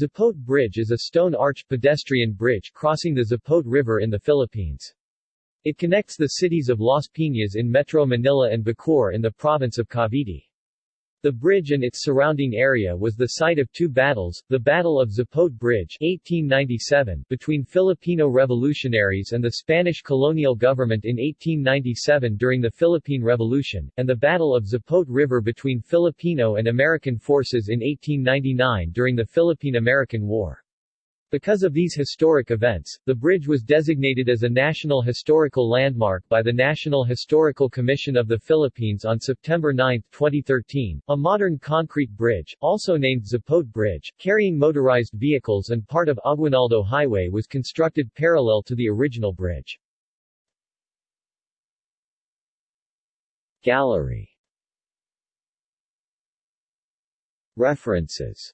Zapote Bridge is a stone-arch pedestrian bridge crossing the Zapote River in the Philippines. It connects the cities of Las Piñas in Metro Manila and Bacoor in the province of Cavite. The bridge and its surrounding area was the site of two battles, the Battle of Zapote Bridge 1897 between Filipino revolutionaries and the Spanish colonial government in 1897 during the Philippine Revolution, and the Battle of Zapote River between Filipino and American forces in 1899 during the Philippine-American War. Because of these historic events, the bridge was designated as a National Historical Landmark by the National Historical Commission of the Philippines on September 9, 2013. A modern concrete bridge, also named Zapote Bridge, carrying motorized vehicles and part of Aguinaldo Highway was constructed parallel to the original bridge. Gallery References